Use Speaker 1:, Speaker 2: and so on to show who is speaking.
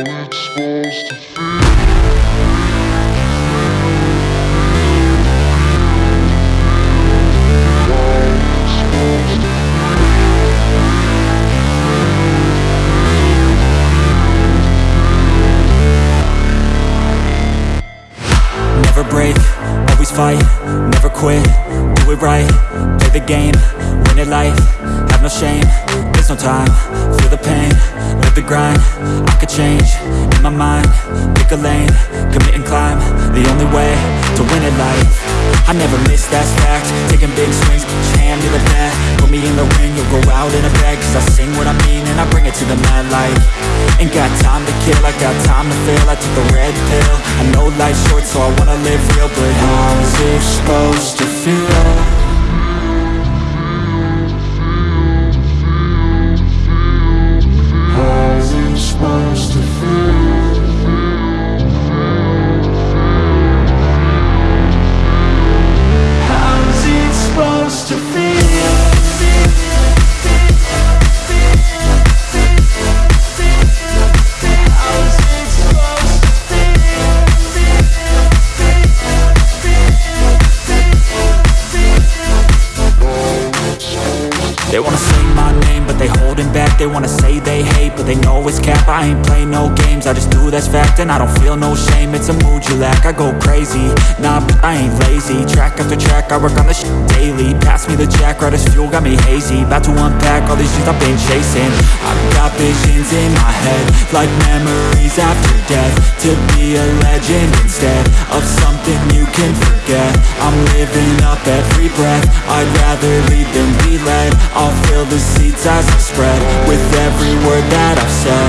Speaker 1: Never break, always fight, never quit, do it right, play the game, win it life, have no shame, there's no time, the grind, I could change, in my mind, pick a lane, commit and climb, the only way to win it life, I never miss, that's fact, taking big swings, your hand to the bat, put me in the ring, you'll go out in a bag, cause I sing what I mean and I bring it to the mad light, ain't got time to kill, I got time to feel, I took a red pill, I know life's short so I wanna live real, but how's it supposed to feel? Holding back. They wanna say they hate, but they know it's cap. I ain't play no games, I just do that's fact And I don't feel no shame, it's a mood you lack I go crazy, nah, but I ain't lazy. Track after track, I work on this daily. Pass me the jack, right as fuel, got me hazy. About to unpack all these things I've been chasing. I've got visions in my head Like memories after death. To be a legend instead Of something you can forget. I'm living up every breath. I'd rather lead than be led. I'll fill the as I spread With every word that I've said